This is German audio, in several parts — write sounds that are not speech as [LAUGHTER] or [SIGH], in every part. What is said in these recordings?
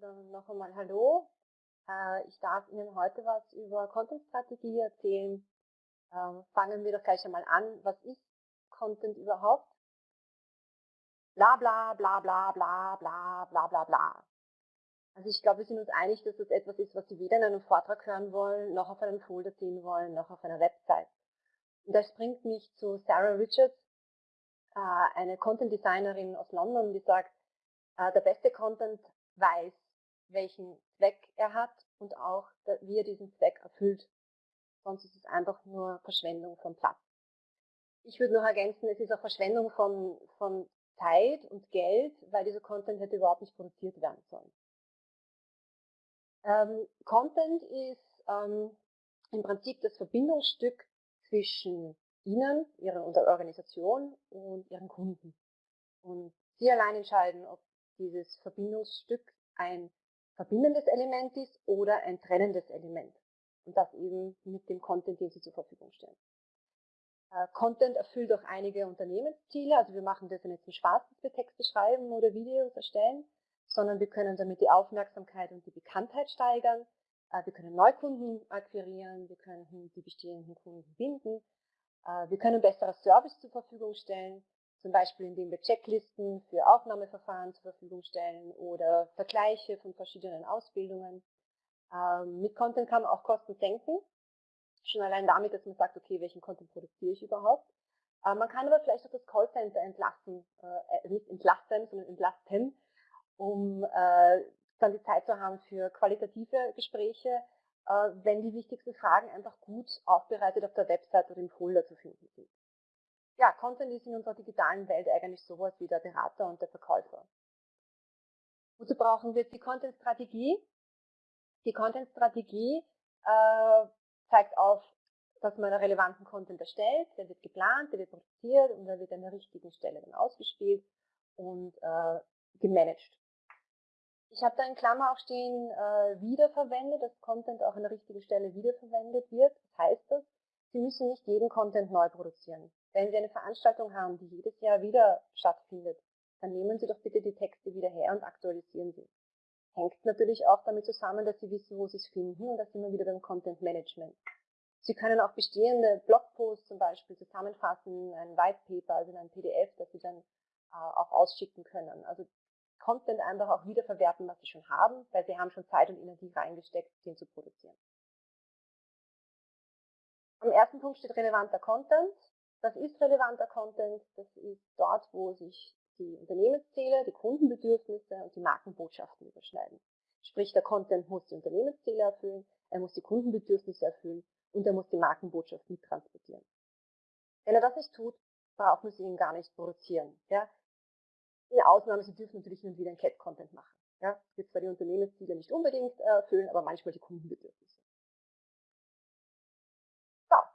dann noch einmal Hallo. Äh, ich darf Ihnen heute was über Content-Strategie erzählen. Ähm, fangen wir doch gleich einmal an. Was ist Content überhaupt? Bla bla bla bla bla bla bla bla bla. Also ich glaube, wir sind uns einig, dass das etwas ist, was Sie weder in einem Vortrag hören wollen, noch auf einem Folder sehen wollen, noch auf einer Website. Und das bringt mich zu Sarah Richards, äh, eine Content-Designerin aus London, die sagt, äh, der beste Content weiß, welchen Zweck er hat und auch, wie er diesen Zweck erfüllt. Sonst ist es einfach nur Verschwendung von Platz. Ich würde noch ergänzen, es ist auch Verschwendung von, von Zeit und Geld, weil dieser Content hätte überhaupt nicht produziert werden sollen. Ähm, Content ist ähm, im Prinzip das Verbindungsstück zwischen Ihnen, Ihrer Organisation und Ihren Kunden. Und Sie allein entscheiden, ob dieses Verbindungsstück ein verbindendes Element ist oder ein trennendes Element. Und das eben mit dem Content, den Sie zur Verfügung stellen. Äh, Content erfüllt auch einige Unternehmensziele, also wir machen das nicht zum Spaß, dass wir Texte schreiben oder Videos erstellen, sondern wir können damit die Aufmerksamkeit und die Bekanntheit steigern, äh, wir können Neukunden akquirieren, wir können die bestehenden Kunden binden, äh, wir können bessere Service zur Verfügung stellen zum Beispiel indem wir Checklisten für Aufnahmeverfahren zur Verfügung stellen oder Vergleiche von verschiedenen Ausbildungen. Ähm, mit Content kann man auch Kosten senken, schon allein damit, dass man sagt, okay, welchen Content produziere ich überhaupt. Äh, man kann aber vielleicht auch das Callcenter entlassen, äh, nicht entlasten, sondern entlasten, um äh, dann die Zeit zu haben für qualitative Gespräche, äh, wenn die wichtigsten Fragen einfach gut aufbereitet auf der Website oder im Folder zu finden sind ja, Content ist in unserer digitalen Welt eigentlich sowas wie der Berater und der Verkäufer. Wozu brauchen wir jetzt die Content-Strategie? Die Content-Strategie äh, zeigt auf, dass man einen relevanten Content erstellt, der wird geplant, der wird produziert und der wird an der richtigen Stelle dann ausgespielt und äh, gemanagt. Ich habe da in Klammer auch stehen, äh, wiederverwendet, dass Content auch an der richtigen Stelle wiederverwendet wird. Was heißt das? Sie müssen nicht jeden Content neu produzieren. Wenn Sie eine Veranstaltung haben, die jedes Jahr wieder stattfindet, dann nehmen Sie doch bitte die Texte wieder her und aktualisieren sie. Hängt natürlich auch damit zusammen, dass Sie wissen, wo Sie es finden und da sind wir wieder beim Content Management. Sie können auch bestehende Blogposts zum Beispiel zusammenfassen, ein White Paper, also in ein PDF, das Sie dann äh, auch ausschicken können. Also Content einfach auch wiederverwerten, was Sie schon haben, weil Sie haben schon Zeit und Energie reingesteckt, den zu produzieren. Am ersten Punkt steht relevanter Content. Das ist relevanter Content, das ist dort, wo sich die Unternehmensziele, die Kundenbedürfnisse und die Markenbotschaften überschneiden. Sprich, der Content muss die Unternehmensziele erfüllen, er muss die Kundenbedürfnisse erfüllen und er muss die Markenbotschaft mittransportieren. Wenn er das nicht tut, brauchen Sie ihn gar nicht produzieren. Ja? In Ausnahme, Sie dürfen natürlich nur wieder ein Cat-Content machen. Ja? Das wird zwar die Unternehmensziele nicht unbedingt erfüllen, aber manchmal die Kundenbedürfnisse.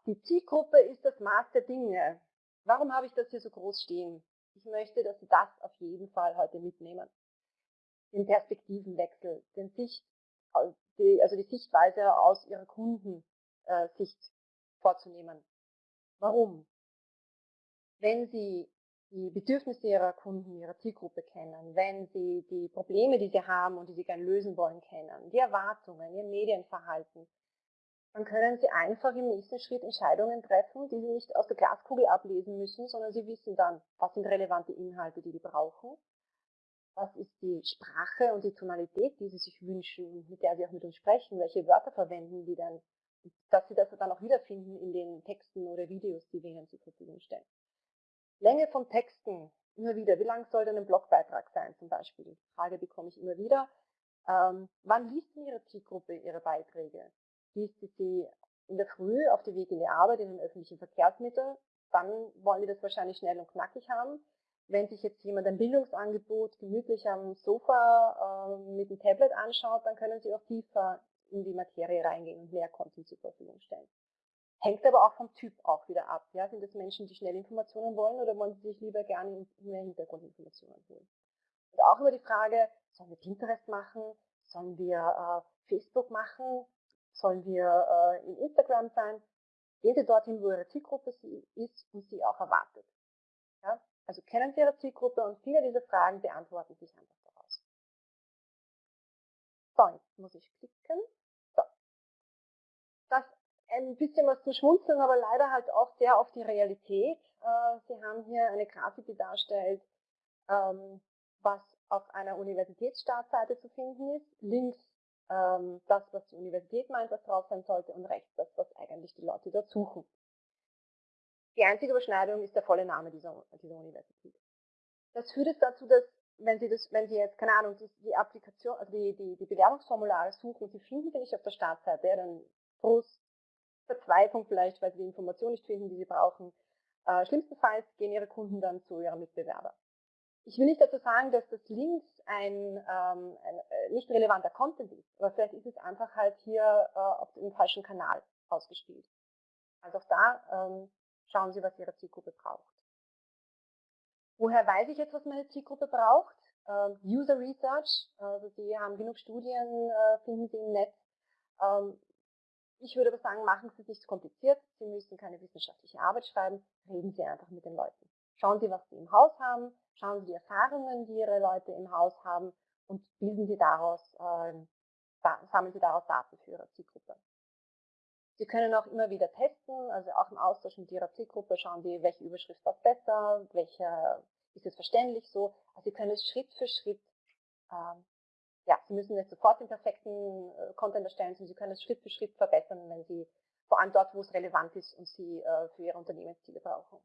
Die Zielgruppe ist das Maß der Dinge. Warum habe ich das hier so groß stehen? Ich möchte, dass Sie das auf jeden Fall heute mitnehmen. Den Perspektivenwechsel, den Sicht, also die Sichtweise aus Ihrer Kundensicht vorzunehmen. Warum? Wenn Sie die Bedürfnisse Ihrer Kunden, Ihrer Zielgruppe kennen, wenn Sie die Probleme, die Sie haben und die Sie gerne lösen wollen, kennen, die Erwartungen, Ihr Medienverhalten, dann können Sie einfach im nächsten Schritt Entscheidungen treffen, die Sie nicht aus der Glaskugel ablesen müssen, sondern Sie wissen dann, was sind relevante Inhalte, die Sie brauchen, was ist die Sprache und die Tonalität, die Sie sich wünschen und mit der Sie auch mit uns sprechen, welche Wörter verwenden die dann, dass Sie das dann auch wiederfinden in den Texten oder Videos, die wir Ihnen zur Verfügung stellen. Länge von Texten, immer wieder, wie lang soll denn ein Blogbeitrag sein zum Beispiel? Die Frage bekomme ich immer wieder. Ähm, wann liest denn Ihre Zielgruppe Ihre Beiträge? Sie sie in der Früh auf dem Weg in die Arbeit in den öffentlichen Verkehrsmitteln, dann wollen die das wahrscheinlich schnell und knackig haben. Wenn sich jetzt jemand ein Bildungsangebot gemütlich am Sofa äh, mit dem Tablet anschaut, dann können sie auch tiefer in die Materie reingehen und mehr Content zur Verfügung stellen. Hängt aber auch vom Typ auch wieder ab. Ja? Sind das Menschen, die schnell Informationen wollen oder wollen sie sich lieber gerne mehr Hintergrundinformationen holen? Und auch über die Frage, sollen wir Pinterest machen? Sollen wir äh, Facebook machen? Sollen wir äh, in Instagram sein? Gehen Sie dorthin, wo Ihre Zielgruppe ist und Sie auch erwartet. Ja? Also kennen Sie Ihre Zielgruppe und viele dieser Fragen beantworten sich einfach. So, jetzt muss ich klicken. So. Das ein bisschen was zu schmunzeln, aber leider halt auch sehr auf die Realität. Äh, Sie haben hier eine Grafik, die darstellt, ähm, was auf einer Universitätsstartseite zu finden ist. Links ähm, das, was die Universität meint, was drauf sein sollte und rechts das, was eigentlich die Leute dort suchen. Die einzige Überschneidung ist der volle Name dieser, dieser Universität. Das führt jetzt dazu, dass wenn Sie, das, wenn Sie jetzt, keine Ahnung, die, die Applikation, also die, die, die Bewerbungsformulare suchen, Sie finden sie nicht auf der Startseite, dann Frust, Verzweiflung vielleicht, weil Sie die Information nicht finden, die Sie brauchen. Äh, schlimmstenfalls gehen Ihre Kunden dann zu Ihrem Mitbewerber. Ich will nicht dazu sagen, dass das links ein, ähm, ein äh, nicht relevanter Content ist, aber vielleicht ist es einfach halt hier äh, auf dem falschen Kanal ausgespielt. Also auch da ähm, schauen Sie, was Ihre Zielgruppe braucht. Woher weiß ich jetzt, was meine Zielgruppe braucht? Ähm, User Research, also Sie haben genug Studien, äh, finden Sie im Netz. Ähm, ich würde aber sagen, machen Sie es nicht zu kompliziert. Sie müssen keine wissenschaftliche Arbeit schreiben. Reden Sie einfach mit den Leuten. Schauen Sie, was Sie im Haus haben. Schauen Sie die Erfahrungen, die Ihre Leute im Haus haben und bilden Sie daraus, äh, sammeln Sie daraus Daten für Ihre Zielgruppe. Sie können auch immer wieder testen, also auch im Austausch mit Ihrer Zielgruppe schauen Sie, welche Überschrift passt besser, welcher ist es verständlich so. Also Sie können es Schritt für Schritt, ähm, ja, Sie müssen nicht sofort den perfekten äh, Content erstellen, sondern Sie können es Schritt für Schritt verbessern, wenn Sie, vor allem dort, wo es relevant ist und Sie äh, für Ihre Unternehmensziele brauchen.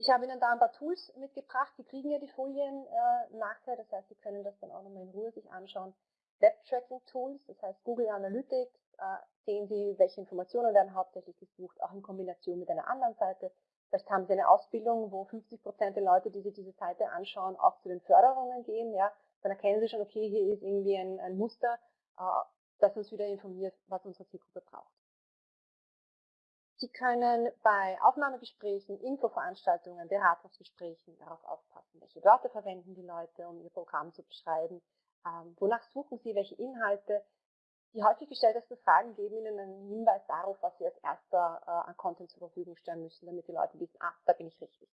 Ich habe Ihnen da ein paar Tools mitgebracht, die kriegen ja die Folien äh, nachher, das heißt, Sie können das dann auch nochmal in Ruhe sich anschauen. Web-Tracking-Tools, das heißt Google Analytics, äh, sehen Sie, welche Informationen werden hauptsächlich gesucht, auch in Kombination mit einer anderen Seite. Vielleicht haben Sie eine Ausbildung, wo 50 Prozent der Leute, die sich diese Seite anschauen, auch zu den Förderungen gehen. Ja, dann erkennen Sie schon, okay, hier ist irgendwie ein, ein Muster, äh, das uns wieder informiert, was unsere Zielgruppe braucht. Sie können bei Aufnahmegesprächen, Infoveranstaltungen, Beratungsgesprächen darauf aufpassen, welche Wörter verwenden die Leute, um ihr Programm zu beschreiben, ähm, wonach suchen sie, welche Inhalte. Die häufig gestelltesten Fragen geben Ihnen einen Hinweis darauf, was Sie als erster äh, an Content zur Verfügung stellen müssen, damit die Leute wissen, ah, da bin ich richtig.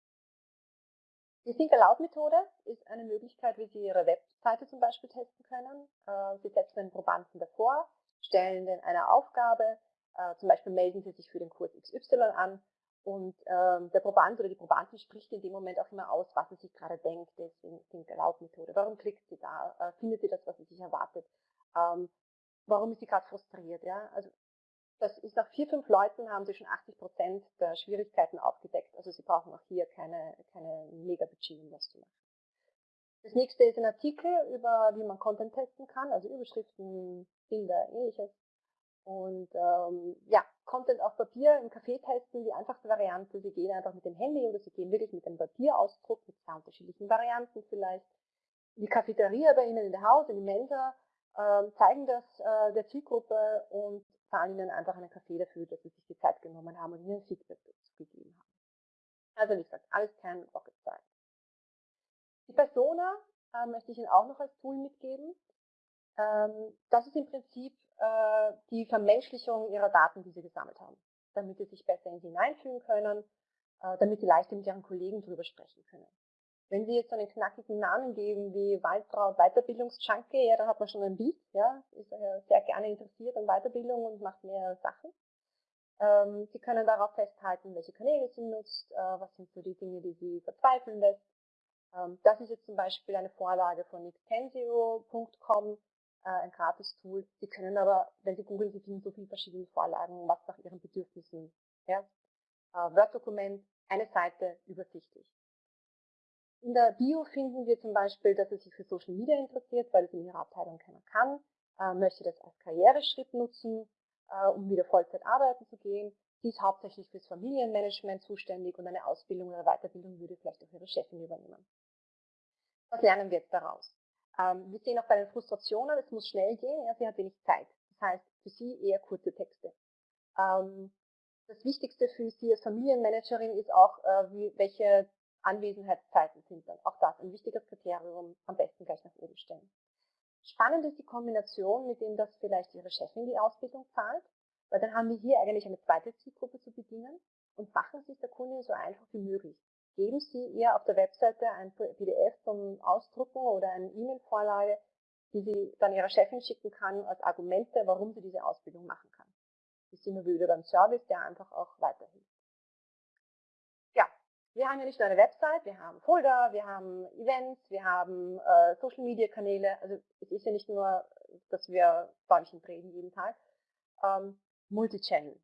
Die Think Aloud Methode ist eine Möglichkeit, wie Sie Ihre Webseite zum Beispiel testen können. Äh, Sie setzen den Probanden davor, stellen den eine Aufgabe, äh, zum Beispiel melden Sie sich für den Kurs XY an und ähm, der Proband oder die Probandin spricht in dem Moment auch immer aus, was sie sich gerade denkt, deswegen Think Aloud Methode. Warum klickt sie da? Äh, findet sie das, was sie sich erwartet? Ähm, warum ist sie gerade frustriert? Ja? Also das ist nach vier, fünf Leuten haben sie schon 80 Prozent der Schwierigkeiten aufgedeckt. Also sie brauchen auch hier keine, keine Mega-Budget, um das zu machen. Das nächste ist ein Artikel über, wie man Content testen kann, also Überschriften, Bilder, ähnliches. Und ähm, ja, Content auf Papier im Café testen, die einfachste Variante. Sie gehen einfach mit dem Handy oder Sie gehen wirklich mit einem Papierausdruck, mit zwei unterschiedlichen Varianten vielleicht. Die Cafeteria bei Ihnen in der Haus, in die Mensa, ähm, zeigen das äh, der Zielgruppe und zahlen Ihnen einfach einen Kaffee dafür, dass Sie sich die Zeit genommen haben und Ihnen Feedback dazu gegeben haben. Also wie gesagt, alles kein Rocket Science. Die Persona äh, möchte ich Ihnen auch noch als Tool mitgeben. Ähm, das ist im Prinzip äh, die Vermenschlichung ihrer Daten, die sie gesammelt haben, damit sie sich besser in sie hineinfühlen können, äh, damit sie leichter mit ihren Kollegen darüber sprechen können. Wenn Sie jetzt einen knackigen Namen geben wie Waldtraut Weiterbildungsjunkie, ja, dann hat man schon ein Bild, ja, ist äh, sehr gerne interessiert an Weiterbildung und macht mehr Sachen. Ähm, sie können darauf festhalten, welche Kanäle Sie nutzt, äh, was sind so die Dinge, die Sie verzweifeln lässt. Ähm, das ist jetzt zum Beispiel eine Vorlage von extensio.com, ein Gratis-Tool. Sie können aber, wenn Sie googeln, Sie finden so viele verschiedene Vorlagen, was nach Ihren Bedürfnissen. Ja? Äh, Word-Dokument, eine Seite, übersichtlich. In der Bio finden wir zum Beispiel, dass er sich für Social Media interessiert, weil es in ihrer Abteilung keiner kann, äh, möchte das als Karriereschritt nutzen, äh, um wieder Vollzeit arbeiten zu gehen. Sie ist hauptsächlich fürs Familienmanagement zuständig und eine Ausbildung oder Weiterbildung würde vielleicht auch ihre Chefin übernehmen. Was lernen wir jetzt daraus? Ähm, wir sehen auch bei den Frustrationen, es muss schnell gehen, ja, sie hat wenig Zeit. Das heißt, für sie eher kurze Texte. Ähm, das Wichtigste für sie als Familienmanagerin ist auch, äh, wie, welche Anwesenheitszeiten sind dann. Auch das ein wichtiges Kriterium, am besten gleich nach oben stellen. Spannend ist die Kombination, mit dem das vielleicht Ihre Chefin die Ausbildung zahlt, weil dann haben wir hier eigentlich eine zweite Zielgruppe zu bedienen und machen es der Kundin so einfach wie möglich geben Sie ihr auf der Webseite ein PDF zum Ausdrucken oder eine E-Mail-Vorlage, die sie dann ihrer Chefin schicken kann als Argumente, warum sie diese Ausbildung machen kann. Das ist immer wieder beim Service, der einfach auch weiterhilft. Ja, wir haben ja nicht nur eine Website, wir haben Folder, wir haben Events, wir haben äh, Social Media Kanäle. Also es ist ja nicht nur, dass wir Däumchen drehen jeden Tag. Ähm, Multichannel.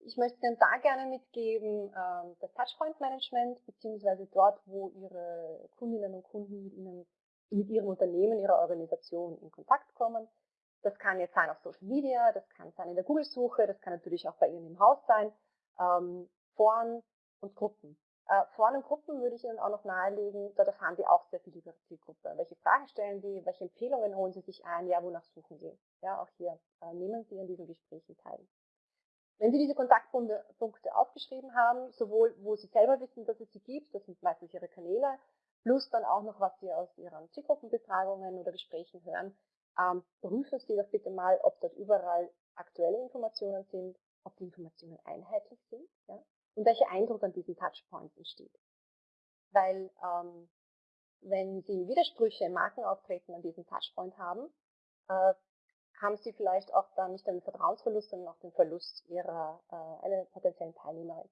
Ich möchte Ihnen da gerne mitgeben, ähm, das Touchpoint Management, beziehungsweise dort, wo Ihre Kundinnen und Kunden mit Ihnen mit ihrem Unternehmen, ihrer Organisation in Kontakt kommen. Das kann jetzt sein auf Social Media, das kann sein in der Google-Suche, das kann natürlich auch bei Ihnen im Haus sein, ähm, Foren und Gruppen. Äh, Foren und Gruppen würde ich Ihnen auch noch nahelegen, dort erfahren Sie auch sehr viel über die Zielgruppe. Welche Fragen stellen Sie, welche Empfehlungen holen Sie sich ein, ja, wonach suchen Sie? Ja, auch hier äh, nehmen Sie an diesen Gesprächen teil. Wenn Sie diese Kontaktpunkte aufgeschrieben haben, sowohl wo Sie selber wissen, dass es sie gibt, das sind meistens Ihre Kanäle, plus dann auch noch, was Sie aus Ihren Zielgruppenbefragungen oder Gesprächen hören, ähm, prüfen Sie doch bitte mal, ob dort überall aktuelle Informationen sind, ob die Informationen einheitlich sind ja, und welcher Eindruck an diesen Touchpoints entsteht. Weil ähm, wenn Sie Widersprüche im Markenauftreten an diesem Touchpoint haben, äh, haben Sie vielleicht auch dann nicht den Vertrauensverlust, sondern auch den Verlust Ihrer äh, einer potenziellen Teilnehmerin.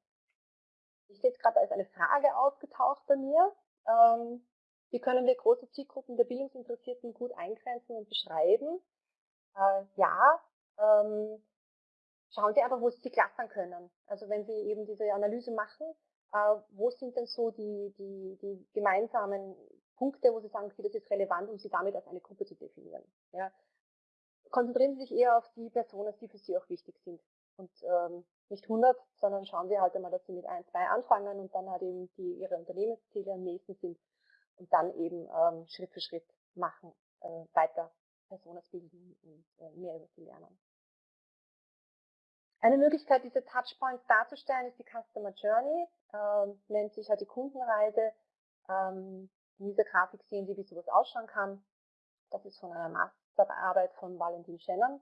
Ich sehe jetzt gerade, ist eine Frage aufgetaucht bei mir. Ähm, wie können wir große Zielgruppen der Bildungsinteressierten gut eingrenzen und beschreiben? Äh, ja, ähm, schauen Sie einfach, wo Sie sie clustern können. Also wenn Sie eben diese Analyse machen, äh, wo sind denn so die, die, die gemeinsamen Punkte, wo Sie sagen, okay, das ist relevant, um Sie damit als eine Gruppe zu definieren. Ja. Konzentrieren Sie sich eher auf die Personen, die für Sie auch wichtig sind. Und ähm, nicht 100, sondern schauen Sie halt einmal, dass Sie mit ein, zwei anfangen und dann halt eben die Ihre Unternehmensziele am nächsten sind und dann eben ähm, Schritt für Schritt machen, äh, weiter Personas bilden und äh, mehr über sie lernen. Eine Möglichkeit, diese Touchpoints darzustellen, ist die Customer Journey, ähm, nennt sich halt die Kundenreise. Ähm, in dieser Grafik sehen Sie, wie sowas ausschauen kann. Das ist von einer Masterarbeit von Valentin Shannon,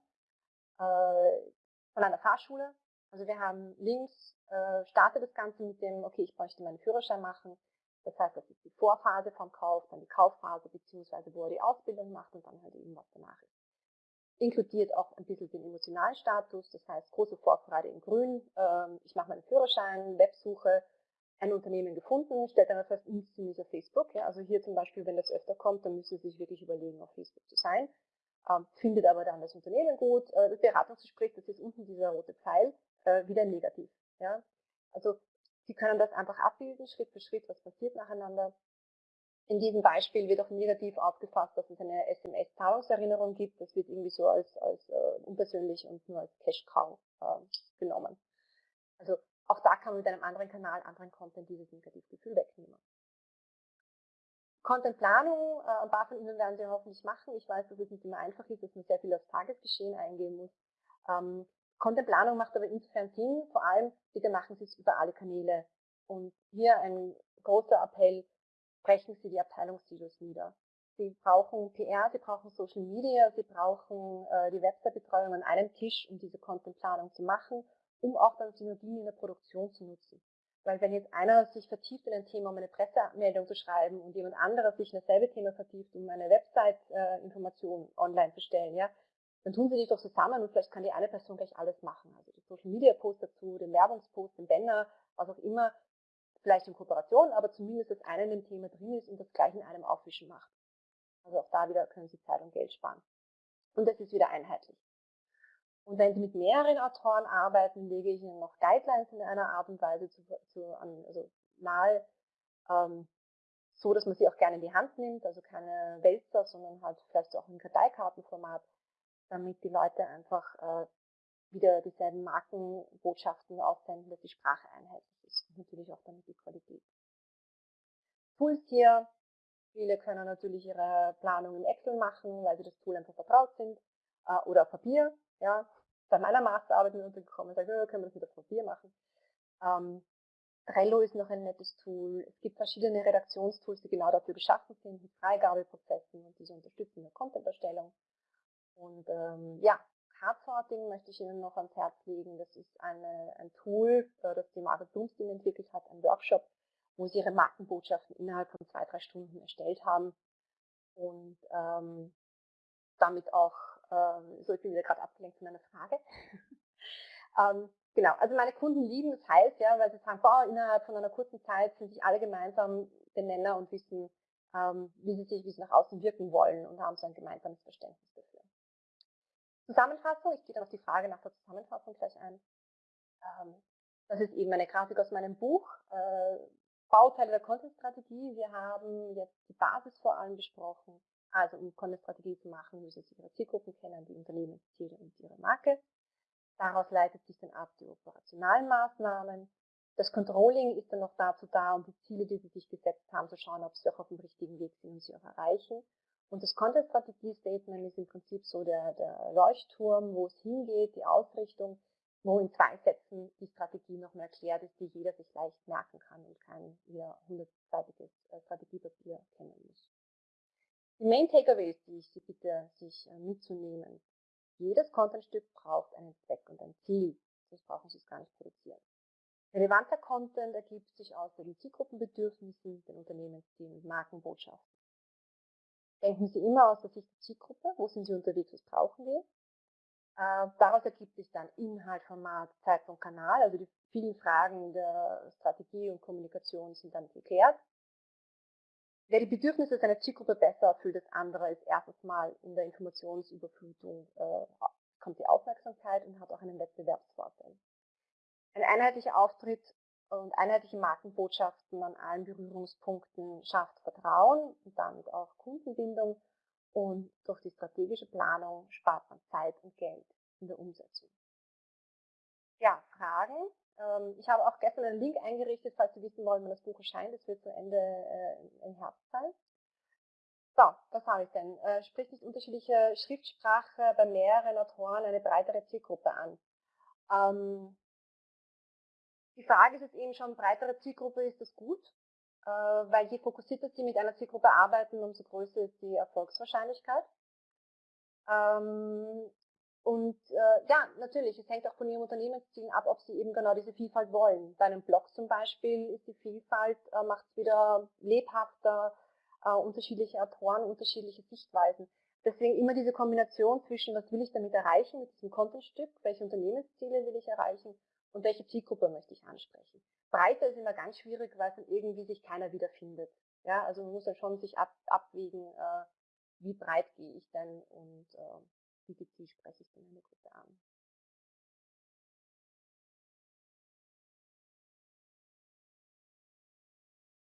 äh, von einer Fahrschule. Also wir haben links, äh, startet das Ganze mit dem, okay, ich möchte meinen Führerschein machen. Das heißt, das ist die Vorphase vom Kauf, dann die Kaufphase, beziehungsweise wo er die Ausbildung macht und dann halt eben, was danach ist. Inkludiert auch ein bisschen den emotionalen Status, das heißt große Vorfreude in grün, ähm, ich mache meinen Führerschein, Websuche, ein Unternehmen gefunden, stellt dann hm, sind ist auf Facebook. Ja? Also hier zum Beispiel, wenn das öfter kommt, dann müsste Sie sich wirklich überlegen, auf Facebook zu sein. Ähm, findet aber dann das Unternehmen gut. Äh, das Beratungsgespräch, das ist unten dieser rote Pfeil, äh, wieder negativ. Ja? Also Sie können das einfach abbilden, Schritt für Schritt, was passiert nacheinander. In diesem Beispiel wird auch negativ aufgefasst, dass es eine SMS-Zahlungserinnerung gibt. Das wird irgendwie so als, als äh, unpersönlich und nur als Cash-Cow äh, genommen. Also auch da kann man mit einem anderen Kanal, anderen Content dieses Negativgefühl wegnehmen. Contentplanung, äh, von Ihnen werden Sie hoffentlich machen. Ich weiß, dass es nicht immer einfach ist, dass man sehr viel aufs Tagesgeschehen eingehen muss. Ähm, Contentplanung macht aber insofern Sinn, vor allem bitte machen Sie es über alle Kanäle. Und hier ein großer Appell, brechen Sie die Abteilungssilos nieder. Sie brauchen PR, Sie brauchen Social Media, Sie brauchen äh, die Website-Betreuung an einem Tisch, um diese Contentplanung zu machen, um auch dann Synergien in der Produktion zu nutzen. Weil wenn jetzt einer sich vertieft in ein Thema, um eine Pressemeldung zu schreiben und jemand anderer sich in dasselbe Thema vertieft, um eine Website-Information online zu stellen, ja, dann tun sie sich doch zusammen und vielleicht kann die eine Person gleich alles machen. Also die Social Media Post dazu, den Werbungspost, den Banner, was auch immer, vielleicht in Kooperation, aber zumindest das eine in dem Thema drin ist und das gleich in einem Aufwischen macht. Also auch da wieder können Sie Zeit und Geld sparen. Und das ist wieder einheitlich. Und wenn Sie mit mehreren Autoren arbeiten, lege ich Ihnen noch Guidelines in einer Art und Weise zu, zu an, also nahe, ähm, so dass man sie auch gerne in die Hand nimmt, also keine Wälzer, sondern halt vielleicht auch im Karteikartenformat, damit die Leute einfach äh, wieder dieselben Markenbotschaften aussenden, dass die Sprache einheitlich ist und natürlich auch damit die Qualität. Tools hier, viele können natürlich ihre Planung in Excel machen, weil sie das Tool einfach vertraut sind, äh, oder auf Papier, ja, bei meiner Masterarbeit mir untergekommen und sage, können wir das mit auf Papier machen. Ähm, Trello ist noch ein nettes Tool. Es gibt verschiedene Redaktionstools, die genau dafür geschaffen sind, mit Freigabeprozessen und diese unterstützen der Content-Erstellung. Und ähm, ja, Cardsorting möchte ich Ihnen noch ans Herz legen. Das ist eine, ein Tool, äh, das die Margaret Bloomstein entwickelt hat, ein Workshop, wo Sie Ihre Markenbotschaften innerhalb von zwei, drei Stunden erstellt haben. und ähm, damit auch, ähm, so ich bin wieder gerade abgelenkt von einer Frage. [LAUGHS] ähm, genau, also meine Kunden lieben das heißt, ja, weil sie sagen, boah, innerhalb von einer kurzen Zeit sind sich alle gemeinsam den Nenner und wissen, ähm, wie sie sich, wie sie nach außen wirken wollen und haben so ein gemeinsames Verständnis dafür. Zusammenfassung, ich gehe dann auf die Frage nach der Zusammenfassung gleich ein. Ähm, das ist eben eine Grafik aus meinem Buch, äh, Bauteile der Content-Strategie. Wir haben jetzt die Basis vor allem besprochen. Also um Content-Strategie zu machen, müssen Sie Ihre Zielgruppen kennen, die Unternehmensziele und Ihre Marke. Daraus leitet sich dann ab die operationalen Maßnahmen. Das Controlling ist dann noch dazu da, um die Ziele, die Sie sich gesetzt haben, zu schauen, ob Sie auch auf dem richtigen Weg sind und sie auch erreichen. Und das Content-Strategie-Statement ist im Prinzip so der, der Leuchtturm, wo es hingeht, die Ausrichtung, wo in zwei Sätzen die Strategie nochmal erklärt ist, die jeder sich leicht merken kann und kein wieder hundertseitiges äh, Strategiepapier kennen muss. Die Main Takeaways, die ich Sie bitte, sich äh, mitzunehmen. Jedes Contentstück braucht einen Zweck und ein Ziel, sonst brauchen Sie es gar nicht produzieren. Relevanter Content ergibt sich aus den Zielgruppenbedürfnissen, den Unternehmenszielen und Markenbotschaften. Denken Sie immer aus der Sicht der Zielgruppe, wo sind Sie unterwegs, was brauchen wir. Äh, daraus ergibt sich dann Inhalt, Format, Zeitpunkt, Kanal, also die vielen Fragen der Strategie und Kommunikation sind dann geklärt. Wer die Bedürfnisse seiner Zielgruppe besser erfüllt als andere, ist erstes Mal in der Informationsüberflutung, äh, kommt die Aufmerksamkeit und hat auch einen Wettbewerbsvorteil. Ein einheitlicher Auftritt und einheitliche Markenbotschaften an allen Berührungspunkten schafft Vertrauen und damit auch Kundenbindung und durch die strategische Planung spart man Zeit und Geld in der Umsetzung. Ja, Fragen. Ähm, ich habe auch gestern einen Link eingerichtet, falls Sie wissen wollen, wann das Buch erscheint. Das wird zu Ende äh, im Herbst sein. So, was habe ich denn? Äh, spricht nicht unterschiedliche Schriftsprache bei mehreren Autoren eine breitere Zielgruppe an? Ähm, die Frage ist jetzt eben schon, breitere Zielgruppe, ist das gut? Äh, weil je fokussierter Sie mit einer Zielgruppe arbeiten, umso größer ist die Erfolgswahrscheinlichkeit. Ähm, und äh, ja, natürlich, es hängt auch von Ihrem Unternehmenszielen ab, ob Sie eben genau diese Vielfalt wollen. Bei einem Blog zum Beispiel ist die Vielfalt, äh, macht es wieder lebhafter, äh, unterschiedliche Autoren, unterschiedliche Sichtweisen. Deswegen immer diese Kombination zwischen, was will ich damit erreichen mit diesem Contentstück, welche Unternehmensziele will ich erreichen und welche Zielgruppe möchte ich ansprechen. Breiter ist immer ganz schwierig, weil dann irgendwie sich keiner wiederfindet. Ja, also man muss dann schon sich ab, abwägen, äh, wie breit gehe ich denn und äh, wie gezielt spreche ich denn eine Gruppe an.